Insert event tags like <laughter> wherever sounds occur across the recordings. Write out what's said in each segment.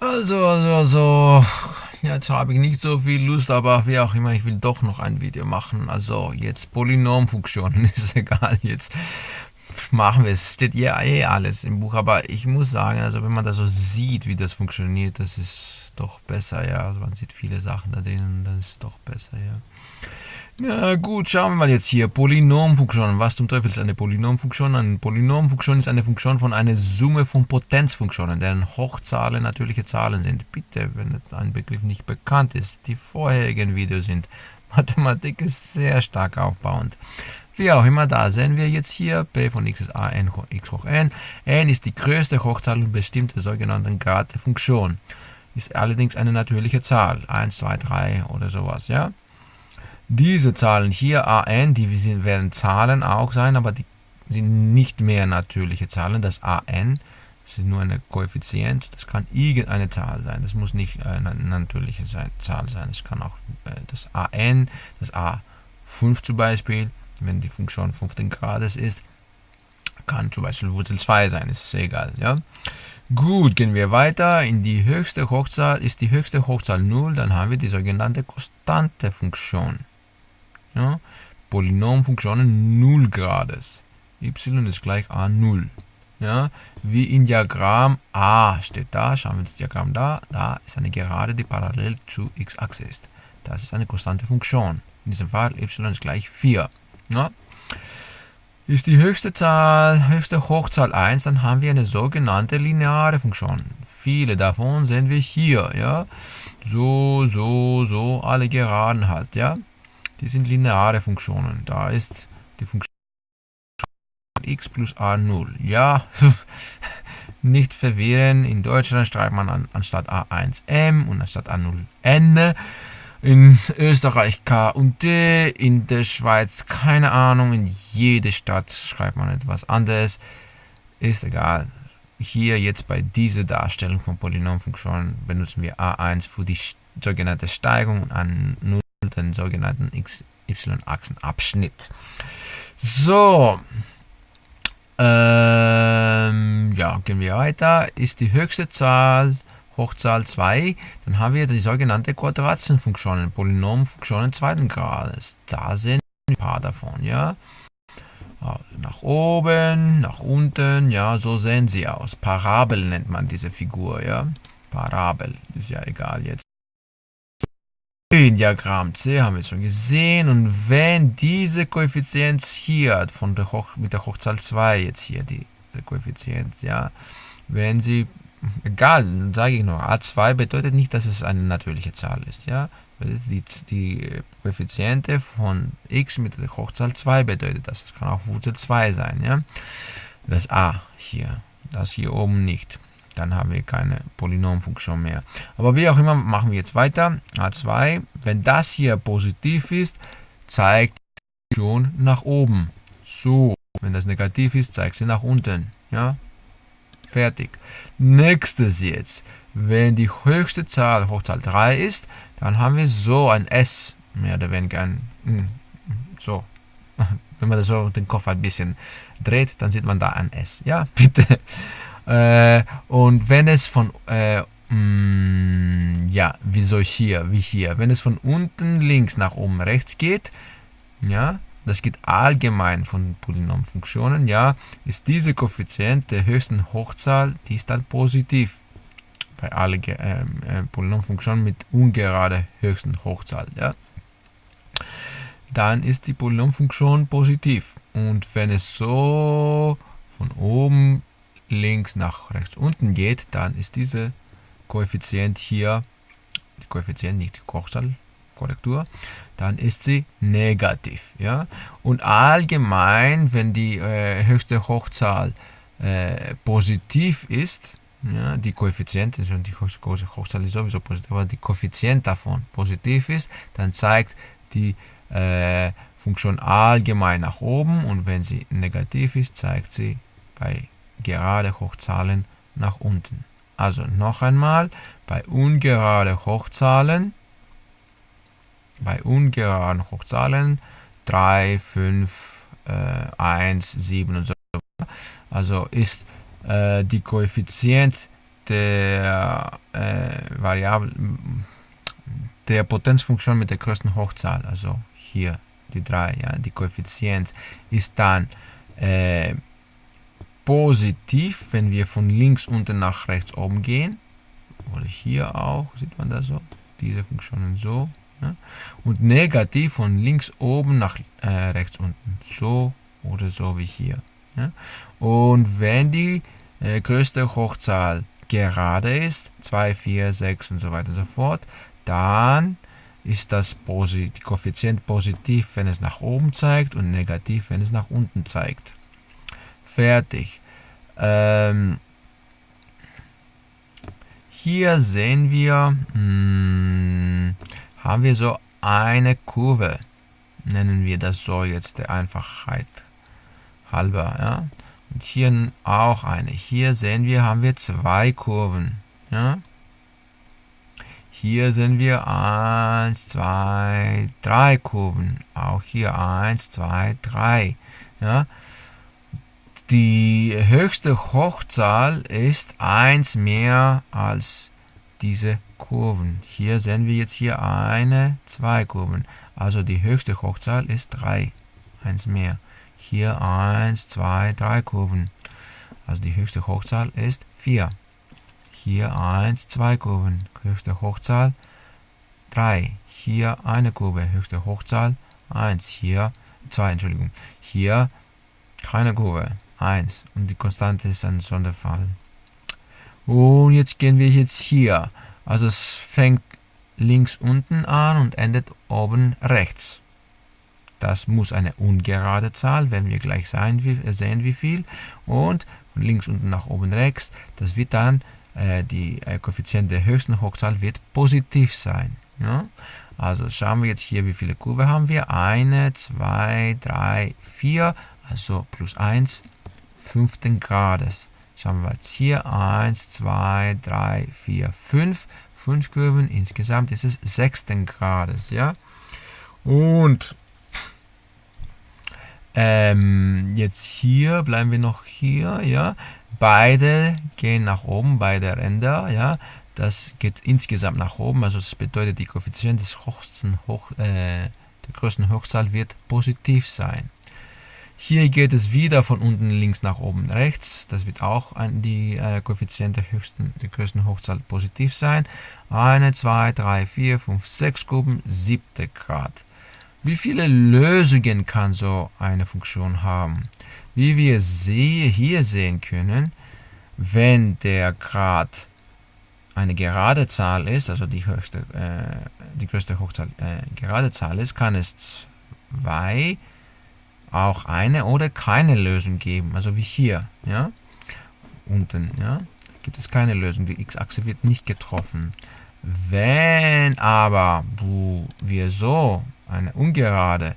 Also, also, also, jetzt habe ich nicht so viel Lust, aber wie auch immer, ich will doch noch ein Video machen. Also, jetzt Polynomfunktionen, <laughs> ist egal, jetzt machen wir es. Steht ja eh alles im Buch, aber ich muss sagen, also wenn man das so sieht, wie das funktioniert, das ist doch besser, ja. Also man sieht viele Sachen da drinnen, das ist doch besser, ja. Ja gut, schauen wir mal jetzt hier. Polynomfunktion. Was zum Teufel ist eine Polynomfunktion? Eine Polynomfunktion ist eine Funktion von einer Summe von Potenzfunktionen, deren Hochzahlen natürliche Zahlen sind. Bitte, wenn ein Begriff nicht bekannt ist. Die vorherigen Videos sind. <laughs> Mathematik ist sehr stark aufbauend. Wie auch immer, da sehen wir jetzt hier, p von x ist a n x hoch n. n ist die größte Hochzahl und bestimmte sogenannten Grad der Funktion. Ist allerdings eine natürliche Zahl, 1, 2, 3 oder sowas, ja. Diese Zahlen hier, an, die werden Zahlen auch sein, aber die sind nicht mehr natürliche Zahlen. Das an das ist nur eine Koeffizient, das kann irgendeine Zahl sein. Das muss nicht eine natürliche Zahl sein. Es kann auch äh, das an, das a5 zum Beispiel, wenn die Funktion 15 Grades ist, kann zum Beispiel Wurzel 2 sein, ist egal. Ja? Gut, gehen wir weiter. In die höchste Hochzahl ist die höchste Hochzahl 0, dann haben wir die sogenannte konstante Funktion ja, Polynomfunktionen 0 Grades. y ist gleich a0. Ja, wie im Diagramm a steht da, schauen wir das Diagramm da, da ist eine Gerade, die parallel zu x-Achse ist. Das ist eine konstante Funktion. In diesem Fall y ist gleich 4. Ja. Ist die höchste Zahl, höchste Hochzahl 1, dann haben wir eine sogenannte lineare Funktion. Viele davon sehen wir hier, ja. So, so, so, alle Geraden halt, ja die sind lineare Funktionen. Da ist die Funktion x plus a 0. Ja, <laughs> nicht verwirren. In Deutschland schreibt man an, anstatt a1 m und anstatt a0 n. In Österreich K und D, in der Schweiz keine Ahnung, in jede Stadt schreibt man etwas anderes. Ist egal. Hier jetzt bei dieser Darstellung von Polynomfunktionen benutzen wir a1 für die sogenannte Steigung an 0 den sogenannten XY-Achsenabschnitt. So, ähm, ja, gehen wir weiter. Ist die höchste Zahl Hochzahl 2, dann haben wir die sogenannte Quadratzenfunktionen, Polynomfunktionen zweiten Grades. Da sind ein paar davon, ja. Ah, nach oben, nach unten, ja, so sehen sie aus. Parabel nennt man diese Figur, ja. Parabel, ist ja egal jetzt. Diagramm C haben wir schon gesehen und wenn diese Koeffizient hier von der Hoch, mit der Hochzahl 2 jetzt hier diese Koeffizient, ja, wenn sie egal, sage ich nur, a2 bedeutet nicht, dass es eine natürliche Zahl ist, ja. Die, die Koeffiziente von x mit der Hochzahl 2 bedeutet das. Es kann auch Wurzel 2 sein, ja. Das a hier, das hier oben nicht dann haben wir keine Polynomfunktion mehr. Aber wie auch immer, machen wir jetzt weiter. A2, wenn das hier positiv ist, zeigt die Funktion nach oben. So, wenn das negativ ist, zeigt sie nach unten. Ja, fertig. Nächstes jetzt, wenn die höchste Zahl Hochzahl 3 ist, dann haben wir so ein S, mehr oder weniger ein, hm, so. <laughs> Wenn man das so den Kopf ein bisschen dreht, dann sieht man da ein S. Ja, <laughs> bitte. Äh, und wenn es von, äh, mh, mm, ja, wie soll ich hier, wie hier, wenn es von unten links nach oben rechts geht, ja, das geht allgemein von Polynomfunktionen, ja, ist diese Koeffizient der höchsten Hochzahl, die ist dann positiv bei allen äh, äh, Polynomfunktionen mit ungerade höchsten Hochzahl, ja. Dann ist die Polynomfunktion positiv. Und wenn es so von oben links nach rechts unten geht, dann ist diese Koeffizient hier, die Koeffizient, nicht die Kochzahlkorrektur, dann ist sie negativ. Ja? Und allgemein, wenn die äh, höchste Hochzahl äh, positiv ist, ja, die Koeffizient, also die Hochzahl ist sowieso positiv, aber die Koeffizient davon positiv ist, dann zeigt die äh, Funktion allgemein nach oben und wenn sie negativ ist, zeigt sie bei gerade Hochzahlen nach unten. Also noch einmal, bei ungerade Hochzahlen, bei ungeraden Hochzahlen 3, 5, äh, 1, 7 und so weiter, also ist äh, die Koeffizient der, äh, Variable, der Potenzfunktion mit der größten Hochzahl, also hier die 3, ja, die Koeffizient, ist dann äh, positiv, wenn wir von links unten nach rechts oben gehen. Oder hier auch, sieht man das so, diese Funktionen so. Ja, und negativ von links oben nach äh, rechts unten, so oder so wie hier. Ja. Und wenn die äh, größte Hochzahl gerade ist, 2, 4, 6 und so weiter und so fort, dann ist das Posit Koeffizient positiv, wenn es nach oben zeigt und negativ, wenn es nach unten zeigt. Fertig. Ähm, hier sehen wir, mh, hm, haben wir so eine Kurve. Nennen wir das so jetzt der Einfachheit halber. Ja? Und hier auch eine. Hier sehen wir, haben wir zwei Kurven. Ja? Hier sehen wir 1, 2, 3 Kurven. Auch hier 1, 2, 3. Ja? Die höchste Hochzahl ist 1 mehr als diese Kurven. Hier sehen wir jetzt hier eine, zwei Kurven. Also die höchste Hochzahl ist 3. 1 mehr. Hier 1, 2, 3 Kurven. Also die höchste Hochzahl ist 4. Hier 1, 2 Kurven. Höchste Hochzahl 3. Hier eine Kurve. Höchste Hochzahl 1. Hier 2, Entschuldigung. Hier keine Kurve. 1. Und die Konstante ist ein Sonderfall. Und jetzt gehen wir jetzt hier. Also es fängt links unten an und endet oben rechts. Das muss eine ungerade Zahl, werden wir gleich sehen wie, äh, sehen, wie viel. Und von links unten nach oben rechts, das wird dann, äh, die äh, Koeffizient der höchsten Hochzahl wird positiv sein. Ja? Also schauen wir jetzt hier, wie viele Kurve haben wir. Eine, zwei, drei, vier, also plus 1, fünften Grades. Schauen wir jetzt hier. 1, 2, 3, 4, 5. 5 Kurven. Insgesamt ist es sechsten Grades. Ja? Und ähm, jetzt hier bleiben wir noch hier, ja. Beide gehen nach oben, beide Ränder, ja. Das geht insgesamt nach oben, also das bedeutet, die Koeffizient des höchsten Hoch, äh, der größten Hochzahl wird positiv sein. Hier geht es wieder von unten links nach oben rechts. Das wird auch ein, die äh, Koeffizient der, höchsten, der größten Hochzahl positiv sein. Eine, zwei, drei, vier, fünf, sechs Gruppen, siebte Grad. Wie viele Lösungen kann so eine Funktion haben? Wie wir hier sehen können, wenn der Grad eine gerade Zahl ist, also die, höchste, äh, die größte Hochzahl äh, gerade Zahl ist, kann es zwei, auch eine oder keine Lösung geben, also wie hier, ja, unten, ja, gibt es keine Lösung, die x-Achse wird nicht getroffen. Wenn aber wir so eine ungerade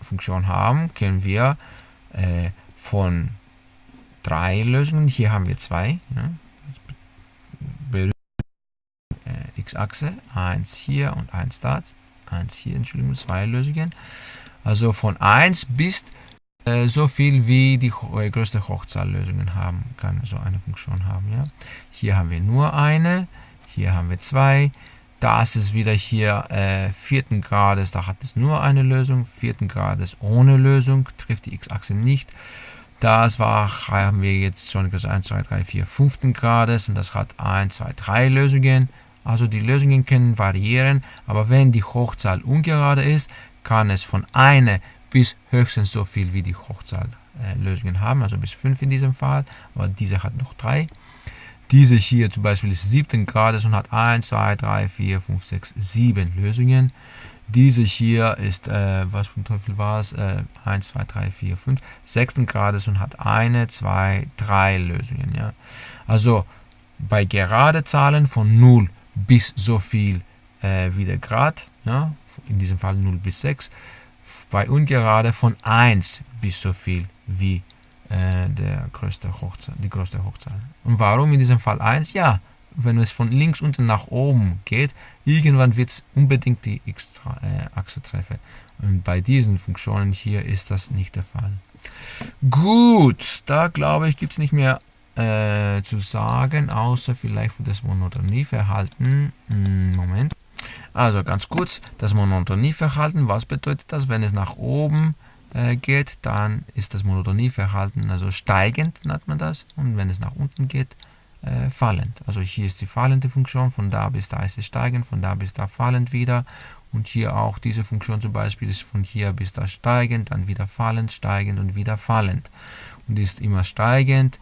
Funktion haben, können wir äh, von drei Lösungen, hier haben wir zwei, ja, äh, x-Achse, 1 hier und 1 da, 1 hier, Entschuldigung, zwei Lösungen. Also von 1 bis äh, so viel wie die äh, größte Hochzahl Lösungen haben kann, so eine Funktion haben. Ja. Hier haben wir nur eine, hier haben wir zwei, das ist wieder hier äh, vierten Grades, da hat es nur eine Lösung. Vierten Grades ohne Lösung, trifft die x-Achse nicht. Das war, haben wir jetzt schon gesagt, 1, 2, 3, 4, fünften Grades und das hat 1, 2, 3 Lösungen. Also die Lösungen können variieren, aber wenn die Hochzahl ungerade ist, kann es von einer bis höchstens so viel wie die Hochzahl äh, Lösungen haben, also bis 5 in diesem Fall, aber diese hat noch 3. Diese hier zum Beispiel ist 7 Grades und hat 1, 2, 3, 4, 5, 6, 7 Lösungen. Diese hier ist, äh, was ein Teufel war es? Äh, 1, 2, 3, 4, 5, 6 Grades und hat 1, 2, 3 Lösungen. Ja? Also bei gerade Zahlen von 0 bis so viel äh, wie der Grad, ja? In diesem Fall 0 bis 6, bei ungerade von 1 bis so viel wie äh, der größte Hochzahl, die größte Hochzahl. Und warum in diesem Fall 1? Ja, wenn es von links unten nach oben geht, irgendwann wird es unbedingt die X-Achse äh, treffen. Und bei diesen Funktionen hier ist das nicht der Fall. Gut, da glaube ich, gibt es nicht mehr äh, zu sagen, außer vielleicht für das Monotonieverhalten. Hm, Moment. Also ganz kurz, das Monotonieverhalten, was bedeutet das? Wenn es nach oben äh, geht, dann ist das Monotonieverhalten also steigend, nennt man das. Und wenn es nach unten geht, äh, fallend. Also hier ist die fallende Funktion, von da bis da ist es steigend, von da bis da fallend wieder. Und hier auch diese Funktion zum Beispiel ist von hier bis da steigend, dann wieder fallend, steigend und wieder fallend. Und ist immer steigend.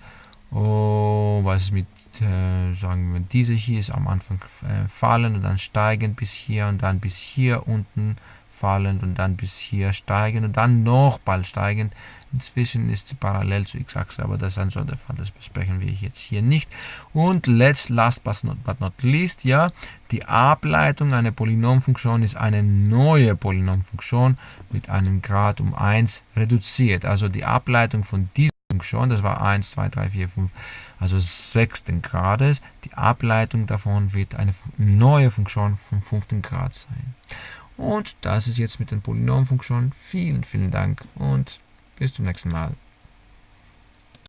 Oh, was ist mit, äh, sagen wir, diese hier ist am Anfang äh, fallend und dann steigend bis hier und dann bis hier unten fallend und dann bis hier steigend und dann noch bald steigend. Inzwischen ist sie parallel zur x-Achse, aber das ist ein Sonderfall, das besprechen wir jetzt hier nicht. Und let's, last but not, but not least, ja, die Ableitung einer Polynomfunktion ist eine neue Polynomfunktion mit einem Grad um 1 reduziert. Also die Ableitung von dieser Funktion, das war 1, 2, 3, 4, 5, also sechsten Grades. Die Ableitung davon wird eine neue Funktion vom fünften Grad sein. Und das ist jetzt mit den Polynomfunktionen. Vielen, vielen Dank und bis zum nächsten Mal.